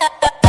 ha ha